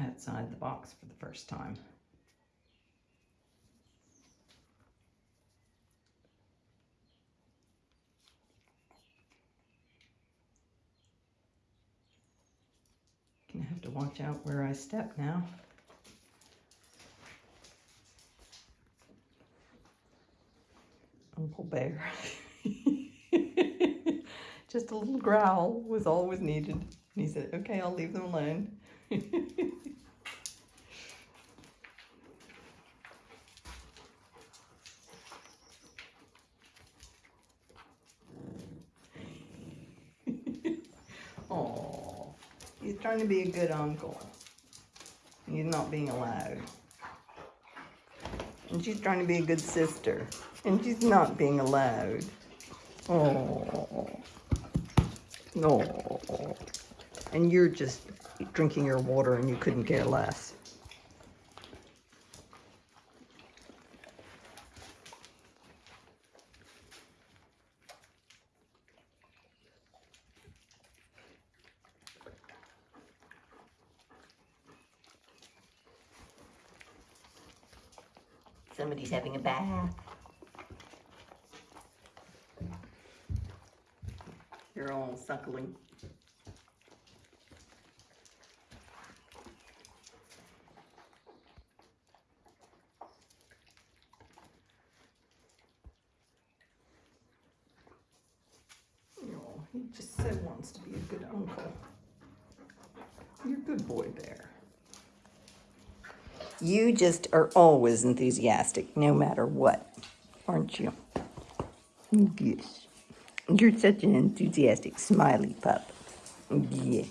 outside the box for the first time. Gonna have to watch out where I step now. Uncle Bear. Just a little growl was all was needed. And he said, okay, I'll leave them alone. Oh, he's trying to be a good uncle. He's not being allowed. And she's trying to be a good sister. And she's not being allowed. Oh. No. And you're just drinking your water and you couldn't care less. Somebody's having a bath. You're all suckling. Oh, he just so wants to be a good uncle. You're a good boy, Bear. You just are always enthusiastic, no matter what, aren't you? Yes. You're such an enthusiastic, smiley pup. Yeah.